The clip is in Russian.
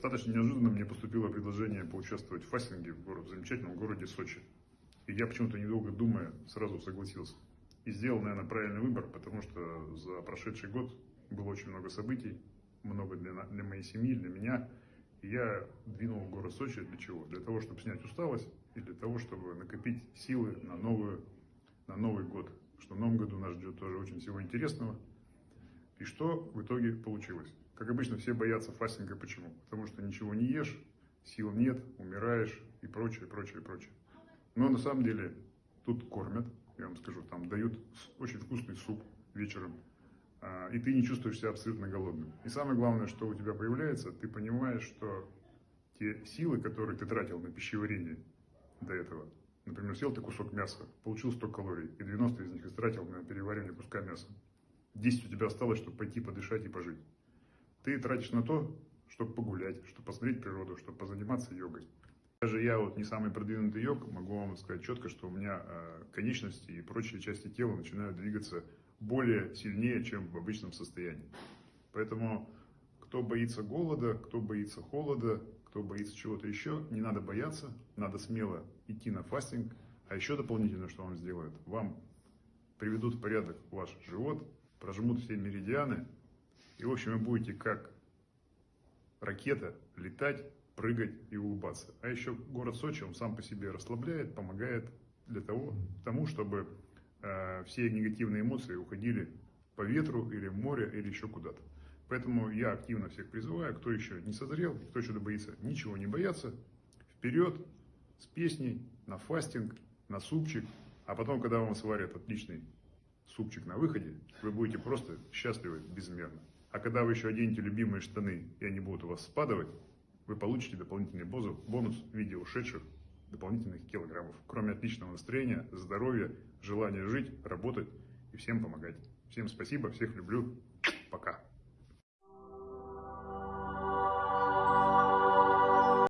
Достаточно неожиданно мне поступило предложение поучаствовать в фастинге в, город, в замечательном городе Сочи. И я почему-то недолго думая сразу согласился. И сделал, наверное, правильный выбор, потому что за прошедший год было очень много событий, много для, для моей семьи, для меня. И я двинул в город Сочи для чего? Для того, чтобы снять усталость и для того, чтобы накопить силы на, новую, на Новый год. Что в новом году нас ждет тоже очень всего интересного. И что в итоге получилось? Как обычно, все боятся фастинга. Почему? Потому что ничего не ешь, сил нет, умираешь и прочее, прочее, прочее. Но на самом деле тут кормят, я вам скажу, там дают очень вкусный суп вечером, а, и ты не чувствуешь себя абсолютно голодным. И самое главное, что у тебя появляется, ты понимаешь, что те силы, которые ты тратил на пищеварение до этого, например, съел ты кусок мяса, получил 100 калорий, и 90 из них истратил на переваривание куска мяса. 10 у тебя осталось, чтобы пойти подышать и пожить. Ты тратишь на то, чтобы погулять, чтобы посмотреть природу, чтобы позаниматься йогой. Даже я вот не самый продвинутый йог, могу вам сказать четко, что у меня э, конечности и прочие части тела начинают двигаться более сильнее, чем в обычном состоянии. Поэтому кто боится голода, кто боится холода, кто боится чего-то еще, не надо бояться, надо смело идти на фастинг. А еще дополнительно, что вам сделают, вам приведут в порядок ваш живот, прожмут все меридианы, и, в общем, вы будете как ракета летать, прыгать и улыбаться. А еще город Сочи, он сам по себе расслабляет, помогает для того, тому, чтобы э, все негативные эмоции уходили по ветру или в море или еще куда-то. Поэтому я активно всех призываю, кто еще не созрел, кто еще боится, ничего не бояться, вперед с песней на фастинг, на супчик, а потом, когда вам сварят отличный супчик на выходе, вы будете просто счастливы безмерно. А когда вы еще оденете любимые штаны, и они будут у вас спадывать, вы получите дополнительный бонус в виде ушедших дополнительных килограммов. Кроме отличного настроения, здоровья, желания жить, работать и всем помогать. Всем спасибо, всех люблю.